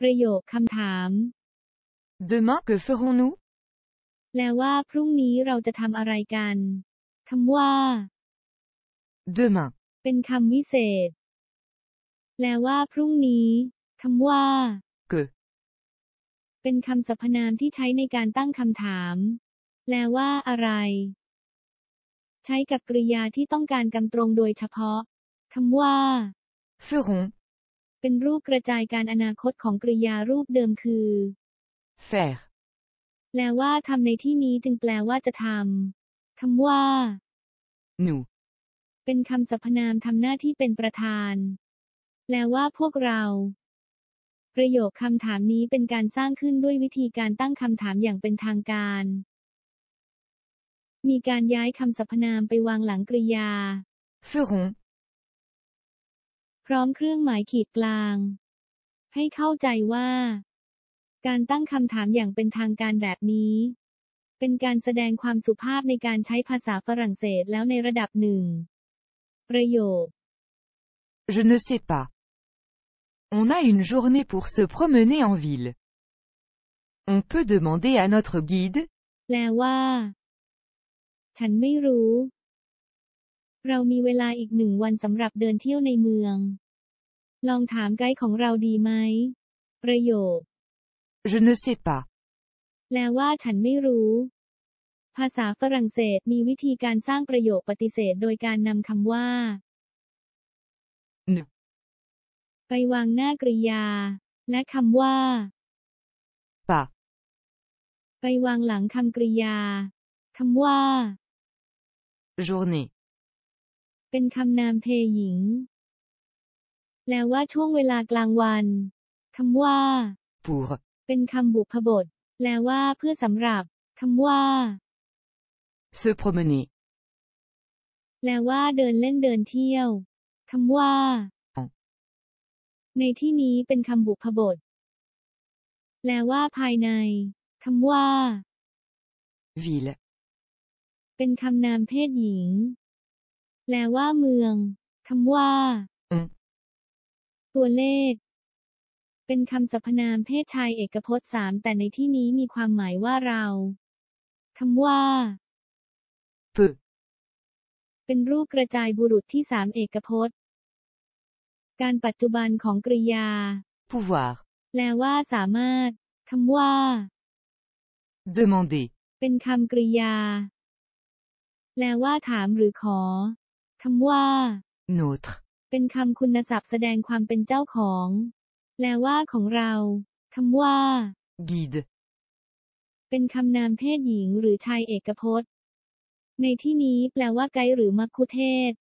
ประโยคคำถาม Demain, que ferons-nous แปลว่าพรุ่งนี้เราจะทำอะไรกันคำว่า Demain. เป็นคำวิเศษ แปลว่าพรุ่งนี้คำว่า Que. เป็นคำสรรพนามที่ใช้ในการตั้งคำถาม แปลว่าอะไร ใช้กับกริยาที่ต้องการกำตรงโดยเฉพาะคำว่า Ferons. เป็นรูปกระจายการอนาคตของกริยารูปเดิมคือ Faire. แปลว่าทำในที่นี้จึงแปลว่าจะทำคำว่า Nous. เป็นคำสรรพนามทำหน้าที่เป็นประธาน แปลว่าพวกเรา ประโยคคำถามนี้เป็นการสร้างขึ้นด้วยวิธีการตั้งคำถามอย่างเป็นทางการ มีการย้ายคำสรรพนามไปวางหลังกริยา Ferons. พร้อมเครื่องหมายขีดกลาง ให้เข้าใจว่า การตั้งคำถามอย่างเป็นทางการแบบนี้ เป็นการแสดงความสุภาพในการใช้ภาษาฝรั่งเศสแล้วในระดับหนึ่ง ประโยค Je ne sais pas. On a une journée pour se promener en ville. On peut demander à notre guide, แปลว่า ฉันไม่รู้ เรามีเวลาอีกหนึ่งวันสำหรับเดินเที่ยวในเมือง ลองถามไกด์ของเราดีไหม ประโยค je ne sais pas. แปลว่าฉันไม่รู้ ภาษาฝรั่งเศสมีวิธีการสร้างประโยคปฏิเสธโดยการนำคำว่า Ne. ไปวางหน้ากริยา และคำว่า Pas. ไปวางหลังคำกริยาคำว่า Journée. เป็นคำนามเพหญิง แปลว่าช่วงเวลากลางวัน คำว่า Pour. เป็นคำบุพบท แปลว่าเพื่อสำหรับ คำว่า Se promener. แปลว่าเดินเล่นเดินเที่ยว คำว่าอ๋อในที่นี้เป็นคำบุพบท แปลว่าภายใน คำว่า Ville. เป็นคำนามเพศหญิง แปลว่าเมือง คำว่าอืมตัวเลข เป็นคำสรรพนามเพศชายเอกพจน์สามแต่ในที่นี้มีความหมายว่าเราคำว่า Peu. เป็นรูปกระจายบุรุษที่สามเอกพจน์ การปัจจุบันของกริยา Pouvoir. แปลว่าสามารถคำว่า Demander. เป็นคำกริยา แปลว่าถามหรือขอ คำว่า Notre. เป็นคำคุณศัพท์แสดงความเป็นเจ้าของ แปลว่าของเราคำว่า Guide. เป็นคำนามเพศหญิงหรือชายเอกพจน์ ในที่นี้แปลว่าไกด์หรือมัคคุเทศก์